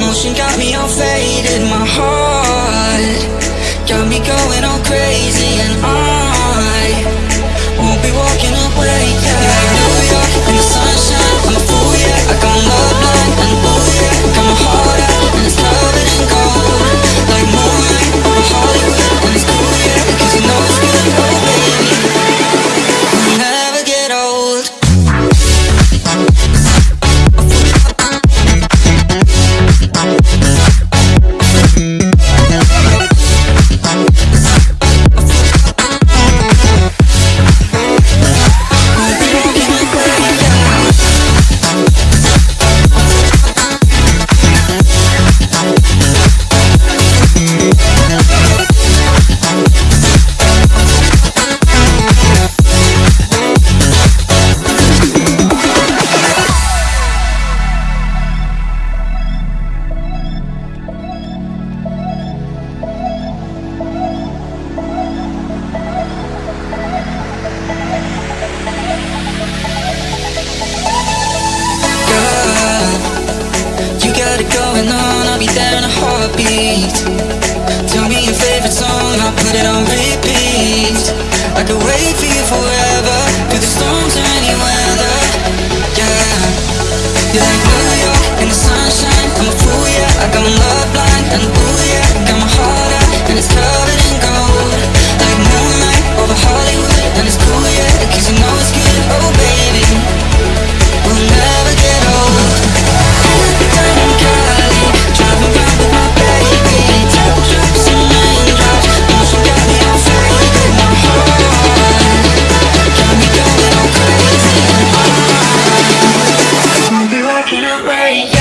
Motion got me all faded My heart be there in a heartbeat. Tell me your favorite song, I'll put it on repeat. I could wait for you forever, through the storms or any weather. Yeah, you're like New York in the sunshine. I'm a fool, yeah. I got my love blind, and ooh yeah, got my heart out, and it's covered walking away.